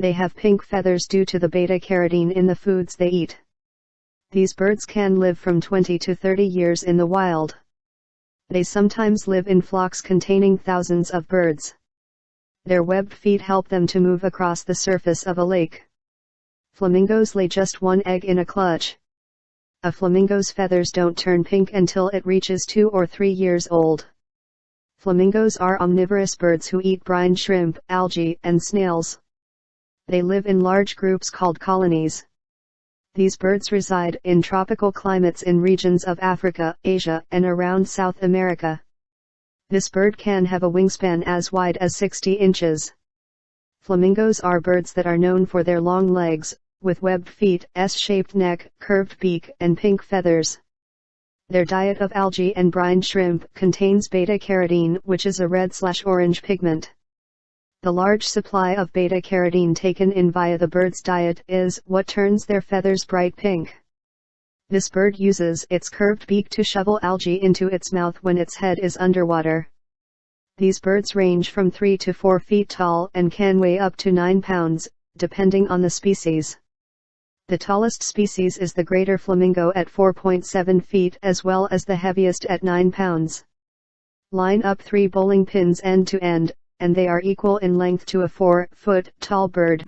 They have pink feathers due to the beta-carotene in the foods they eat. These birds can live from 20 to 30 years in the wild. They sometimes live in flocks containing thousands of birds. Their webbed feet help them to move across the surface of a lake. Flamingos lay just one egg in a clutch. A flamingo's feathers don't turn pink until it reaches two or three years old. Flamingos are omnivorous birds who eat brine shrimp, algae, and snails. They live in large groups called colonies. These birds reside in tropical climates in regions of Africa, Asia, and around South America. This bird can have a wingspan as wide as 60 inches. Flamingos are birds that are known for their long legs, with webbed feet, S-shaped neck, curved beak, and pink feathers. Their diet of algae and brine shrimp contains beta-carotene which is a red-slash-orange pigment. The large supply of beta-carotene taken in via the bird's diet is what turns their feathers bright pink. This bird uses its curved beak to shovel algae into its mouth when its head is underwater. These birds range from 3 to 4 feet tall and can weigh up to 9 pounds, depending on the species. The tallest species is the greater flamingo at 4.7 feet as well as the heaviest at 9 pounds. Line up three bowling pins end to end, and they are equal in length to a 4 foot tall bird.